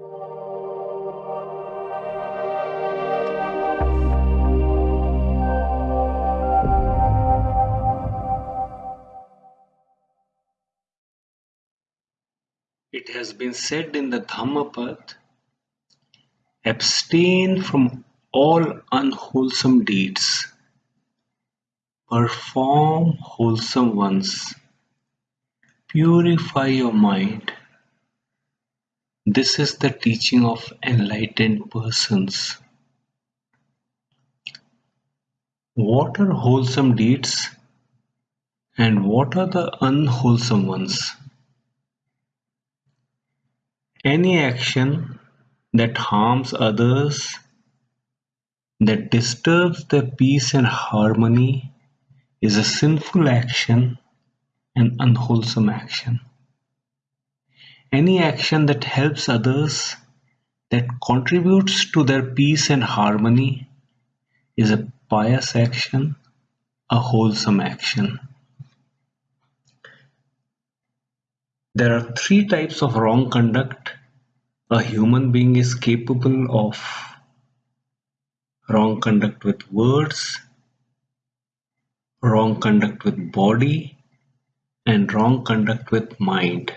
It has been said in the Dhammapad, abstain from all unwholesome deeds, perform wholesome ones, purify your mind. This is the teaching of enlightened persons. What are wholesome deeds and what are the unwholesome ones? Any action that harms others, that disturbs their peace and harmony, is a sinful action and unwholesome action. Any action that helps others, that contributes to their peace and harmony, is a pious action, a wholesome action. There are three types of wrong conduct a human being is capable of wrong conduct with words, wrong conduct with body, and wrong conduct with mind.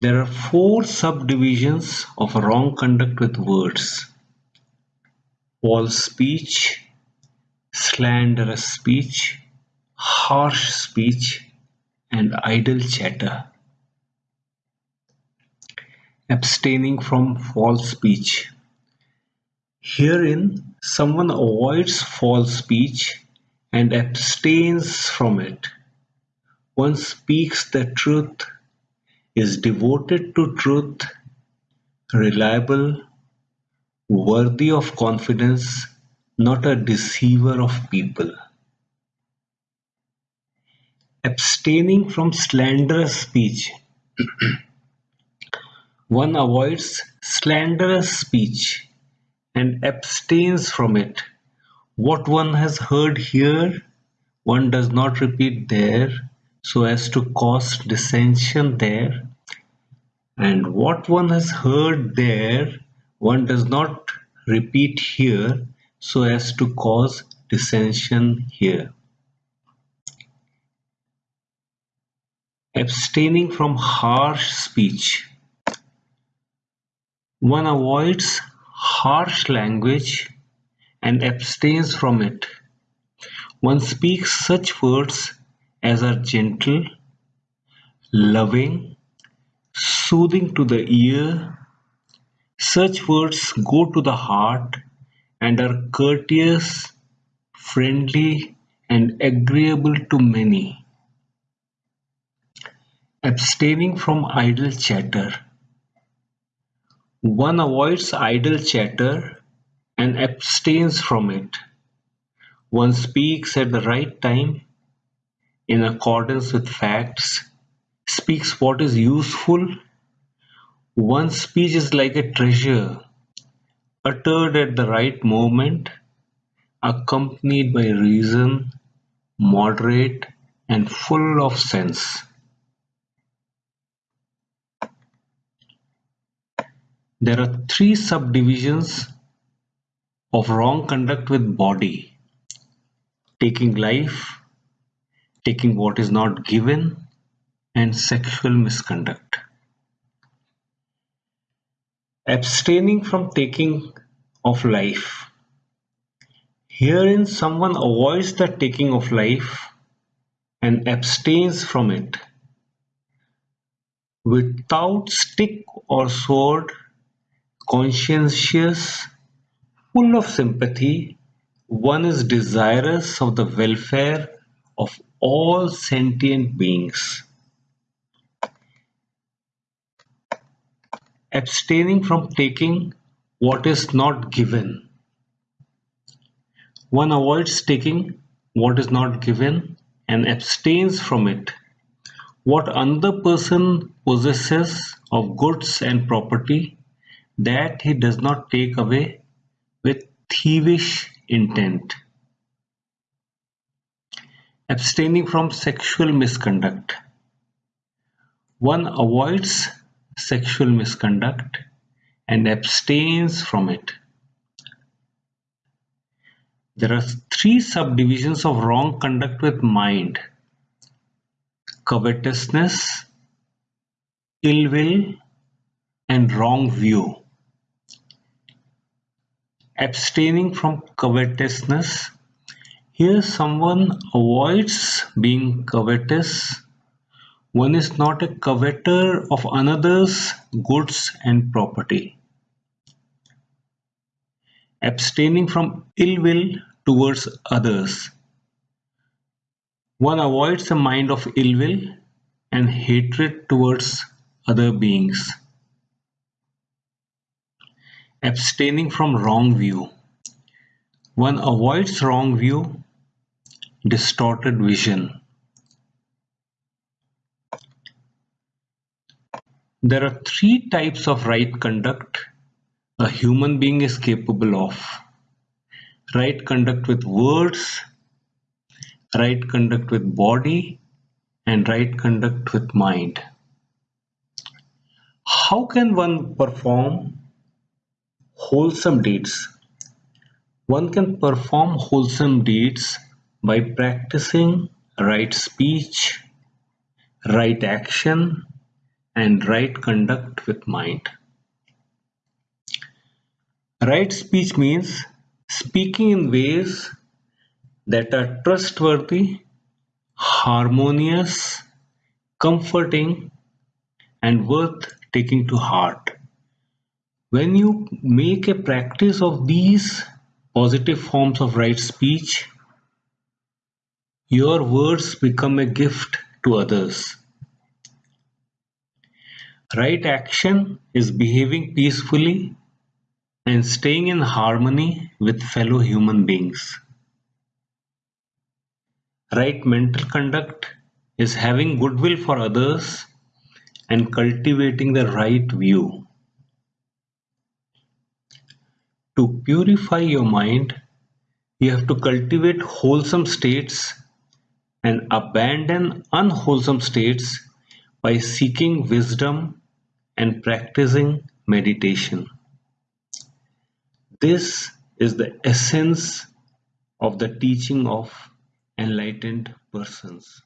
There are four subdivisions of wrong conduct with words false speech, slanderous speech, harsh speech, and idle chatter. Abstaining from false speech. Herein, someone avoids false speech and abstains from it. One speaks the truth, is devoted to truth, reliable, worthy of confidence, not a deceiver of people. Abstaining from slanderous speech. One avoids slanderous speech and abstains from it. What one has heard here, one does not repeat there so as to cause dissension there. And what one has heard there, one does not repeat here so as to cause dissension here. Abstaining from harsh speech. One avoids harsh language and abstains from it. One speaks such words as are gentle, loving, soothing to the ear. Such words go to the heart and are courteous, friendly, and agreeable to many. Abstaining from idle chatter. One avoids idle chatter and abstains from it. One speaks at the right time, in accordance with facts, speaks what is useful. One's speech is like a treasure, uttered at the right moment, accompanied by reason, moderate, and full of sense. There are three subdivisions of wrong conduct with body taking life, taking what is not given, and sexual misconduct. Abstaining from taking of life. Herein, someone avoids the taking of life and abstains from it. Without stick or sword, conscientious, full of sympathy, one is desirous of the welfare of all sentient beings. Abstaining from taking what is not given. One avoids taking what is not given and abstains from it. What another person possesses of goods and property that he does not take away with thievish intent. Abstaining from sexual misconduct. One avoids sexual misconduct and abstains from it. There are three subdivisions of wrong conduct with mind: covetousness, ill will, and wrong view. Abstaining from covetousness. Here someone avoids being covetous. One is not a coveter of another's goods and property. Abstaining from ill will towards others. One avoids a mind of ill will and hatred towards other beings. Abstaining from wrong view. One avoids wrong view, distorted vision. There are three types of right conduct a human being is capable of. Right conduct with words, right conduct with body, and right conduct with mind. How can one perform wholesome deeds? One can perform wholesome deeds by practicing right speech, right action, and right conduct with mind. Right speech means speaking in ways that are trustworthy, harmonious, comforting, and worth taking to heart. When you make a practice of these positive forms of right speech, your words become a gift to others. Right action is behaving peacefully and staying in harmony with fellow human beings. Right mental conduct is having goodwill for others and cultivating the right view. To purify your mind, you have to cultivate wholesome states and abandon unwholesome states by seeking wisdom and practicing meditation. This is the essence of the teaching of enlightened persons.